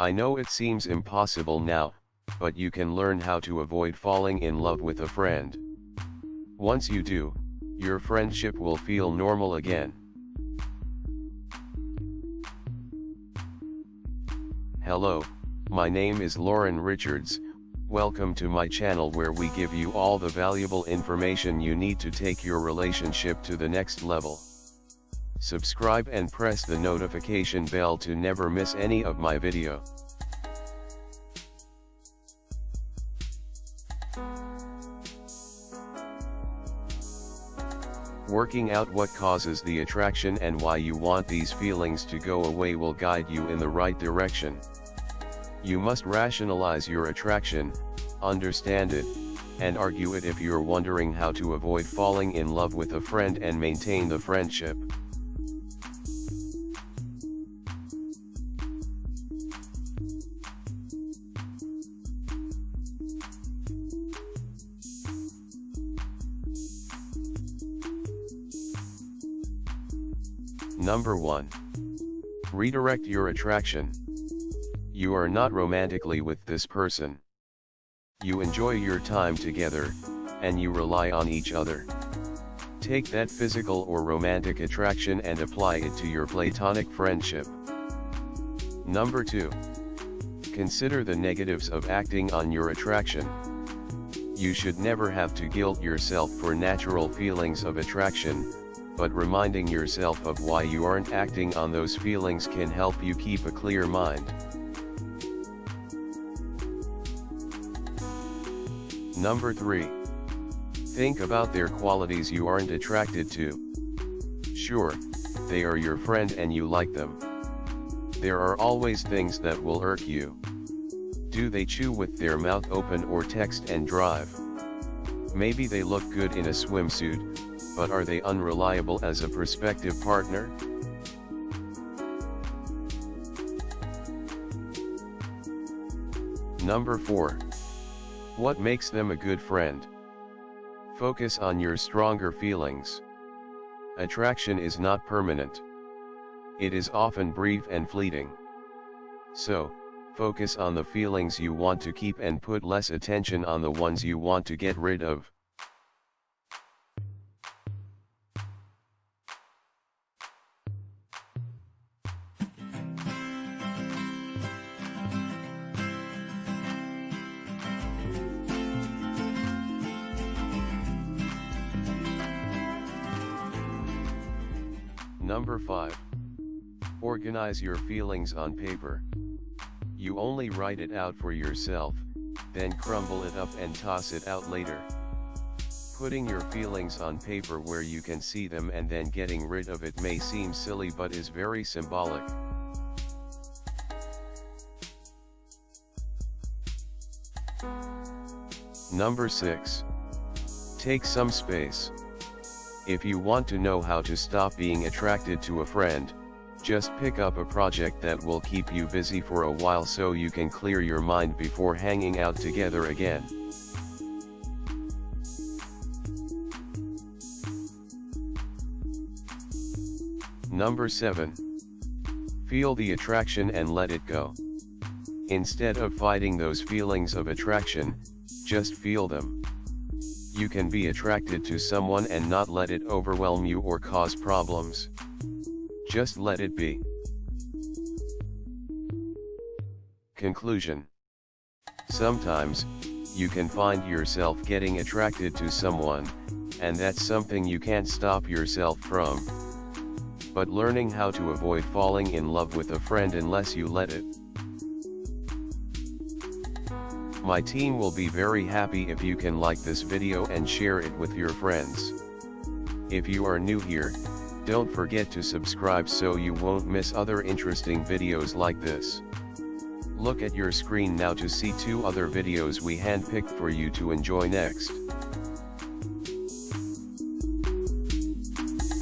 I know it seems impossible now, but you can learn how to avoid falling in love with a friend. Once you do, your friendship will feel normal again. Hello, my name is Lauren Richards, welcome to my channel where we give you all the valuable information you need to take your relationship to the next level. Subscribe and press the notification bell to never miss any of my video. Working out what causes the attraction and why you want these feelings to go away will guide you in the right direction. You must rationalize your attraction, understand it, and argue it if you're wondering how to avoid falling in love with a friend and maintain the friendship. Number 1. Redirect your attraction. You are not romantically with this person. You enjoy your time together, and you rely on each other. Take that physical or romantic attraction and apply it to your platonic friendship. Number 2. Consider the negatives of acting on your attraction. You should never have to guilt yourself for natural feelings of attraction, but reminding yourself of why you aren't acting on those feelings can help you keep a clear mind. Number 3. Think about their qualities you aren't attracted to. Sure, they are your friend and you like them. There are always things that will irk you. Do they chew with their mouth open or text and drive? Maybe they look good in a swimsuit, but are they unreliable as a prospective partner? Number 4. What makes them a good friend? Focus on your stronger feelings. Attraction is not permanent. It is often brief and fleeting. So, focus on the feelings you want to keep and put less attention on the ones you want to get rid of. Number 5. Organize your feelings on paper. You only write it out for yourself, then crumble it up and toss it out later. Putting your feelings on paper where you can see them and then getting rid of it may seem silly but is very symbolic. Number 6. Take some space. If you want to know how to stop being attracted to a friend, just pick up a project that will keep you busy for a while so you can clear your mind before hanging out together again. Number 7. Feel the attraction and let it go. Instead of fighting those feelings of attraction, just feel them. You can be attracted to someone and not let it overwhelm you or cause problems. Just let it be. Conclusion Sometimes, you can find yourself getting attracted to someone, and that's something you can't stop yourself from. But learning how to avoid falling in love with a friend unless you let it. My team will be very happy if you can like this video and share it with your friends. If you are new here, don't forget to subscribe so you won't miss other interesting videos like this. Look at your screen now to see two other videos we handpicked for you to enjoy next.